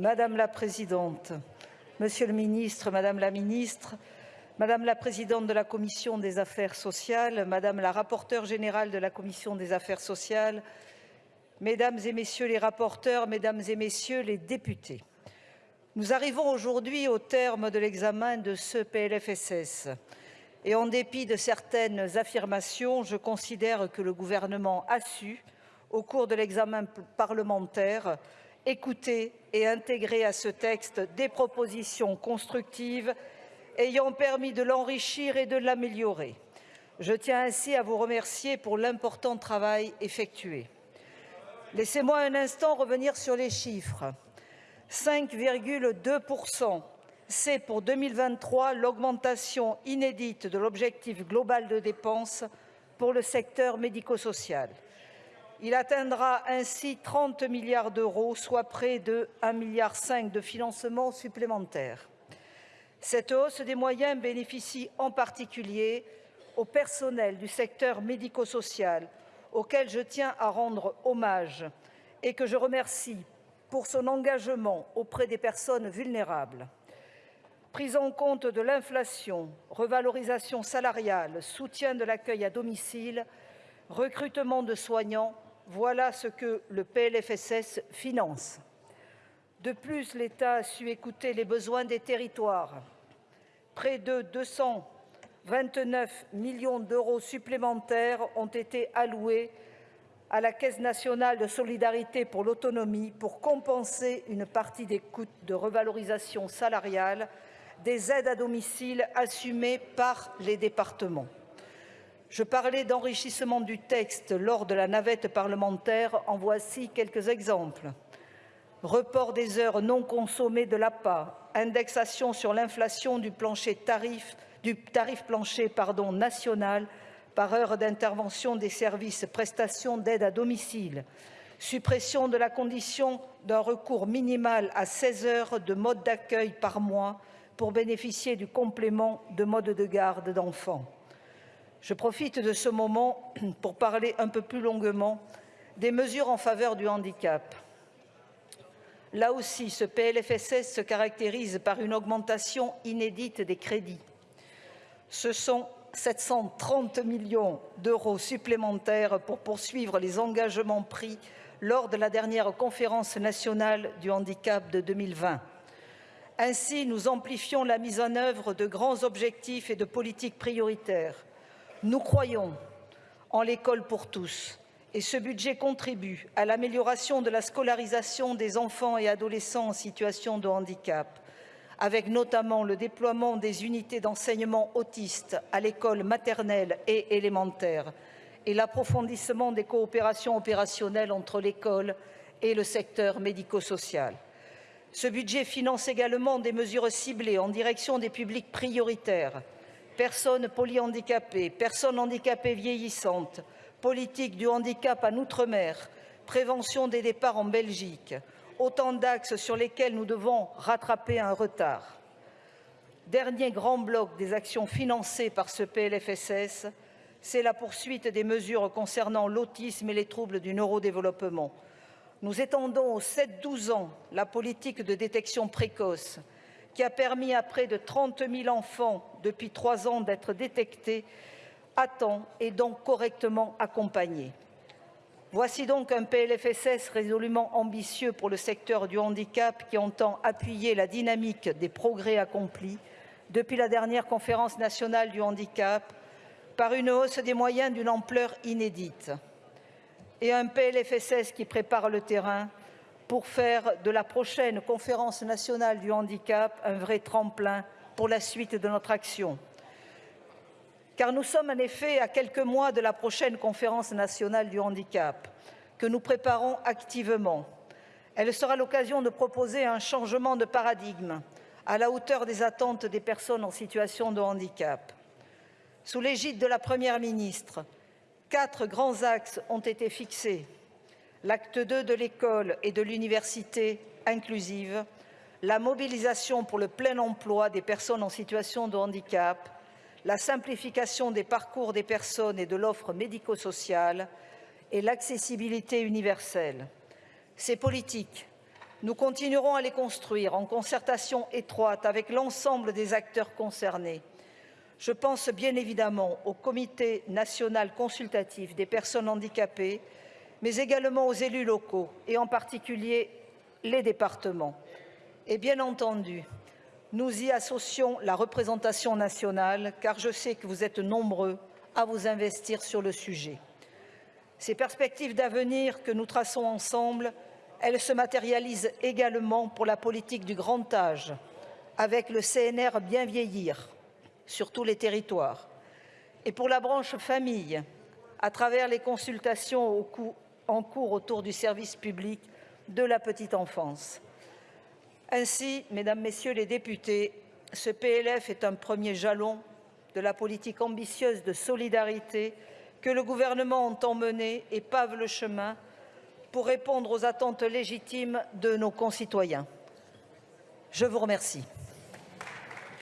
Madame la Présidente, Monsieur le Ministre, Madame la Ministre, Madame la Présidente de la Commission des affaires sociales, Madame la rapporteure générale de la Commission des affaires sociales, Mesdames et Messieurs les rapporteurs, Mesdames et Messieurs les députés, nous arrivons aujourd'hui au terme de l'examen de ce PLFSS et en dépit de certaines affirmations, je considère que le gouvernement a su, au cours de l'examen parlementaire, écouter et intégrer à ce texte des propositions constructives ayant permis de l'enrichir et de l'améliorer. Je tiens ainsi à vous remercier pour l'important travail effectué. Laissez-moi un instant revenir sur les chiffres. 5,2% c'est pour 2023 l'augmentation inédite de l'objectif global de dépenses pour le secteur médico-social. Il atteindra ainsi 30 milliards d'euros, soit près de 1,5 milliard de financement supplémentaire. Cette hausse des moyens bénéficie en particulier au personnel du secteur médico-social, auquel je tiens à rendre hommage et que je remercie pour son engagement auprès des personnes vulnérables. Prise en compte de l'inflation, revalorisation salariale, soutien de l'accueil à domicile, recrutement de soignants, voilà ce que le PLFSS finance. De plus, l'État a su écouter les besoins des territoires. Près de 229 millions d'euros supplémentaires ont été alloués à la Caisse nationale de solidarité pour l'autonomie pour compenser une partie des coûts de revalorisation salariale des aides à domicile assumées par les départements. Je parlais d'enrichissement du texte lors de la navette parlementaire. En voici quelques exemples. Report des heures non consommées de l'APA, indexation sur l'inflation du, tarif, du tarif plancher national par heure d'intervention des services prestations d'aide à domicile, suppression de la condition d'un recours minimal à 16 heures de mode d'accueil par mois pour bénéficier du complément de mode de garde d'enfants. Je profite de ce moment pour parler un peu plus longuement des mesures en faveur du handicap. Là aussi, ce PLFSS se caractérise par une augmentation inédite des crédits. Ce sont 730 millions d'euros supplémentaires pour poursuivre les engagements pris lors de la dernière conférence nationale du handicap de 2020. Ainsi, nous amplifions la mise en œuvre de grands objectifs et de politiques prioritaires nous croyons en l'école pour tous et ce budget contribue à l'amélioration de la scolarisation des enfants et adolescents en situation de handicap, avec notamment le déploiement des unités d'enseignement autiste à l'école maternelle et élémentaire et l'approfondissement des coopérations opérationnelles entre l'école et le secteur médico-social. Ce budget finance également des mesures ciblées en direction des publics prioritaires personnes polyhandicapées, personnes handicapées vieillissantes, politique du handicap en Outre-mer, prévention des départs en Belgique, autant d'axes sur lesquels nous devons rattraper un retard. Dernier grand bloc des actions financées par ce PLFSS, c'est la poursuite des mesures concernant l'autisme et les troubles du neurodéveloppement. Nous étendons aux 7-12 ans la politique de détection précoce, qui a permis à près de 30 000 enfants depuis trois ans d'être détectés à temps et donc correctement accompagnés. Voici donc un PLFSS résolument ambitieux pour le secteur du handicap qui entend appuyer la dynamique des progrès accomplis depuis la dernière conférence nationale du handicap par une hausse des moyens d'une ampleur inédite et un PLFSS qui prépare le terrain pour faire de la prochaine conférence nationale du handicap un vrai tremplin pour la suite de notre action. Car nous sommes en effet à quelques mois de la prochaine conférence nationale du handicap que nous préparons activement. Elle sera l'occasion de proposer un changement de paradigme à la hauteur des attentes des personnes en situation de handicap. Sous l'égide de la Première ministre, quatre grands axes ont été fixés l'acte 2 de l'école et de l'université inclusive, la mobilisation pour le plein emploi des personnes en situation de handicap, la simplification des parcours des personnes et de l'offre médico-sociale et l'accessibilité universelle. Ces politiques Nous continuerons à les construire en concertation étroite avec l'ensemble des acteurs concernés. Je pense bien évidemment au Comité national consultatif des personnes handicapées, mais également aux élus locaux et en particulier les départements. Et bien entendu, nous y associons la représentation nationale, car je sais que vous êtes nombreux à vous investir sur le sujet. Ces perspectives d'avenir que nous traçons ensemble, elles se matérialisent également pour la politique du grand âge, avec le CNR Bien vieillir sur tous les territoires, et pour la branche famille, à travers les consultations en cours autour du service public de la petite enfance. Ainsi, mesdames, messieurs les députés, ce PLF est un premier jalon de la politique ambitieuse de solidarité que le gouvernement entend mener et pave le chemin pour répondre aux attentes légitimes de nos concitoyens. Je vous remercie.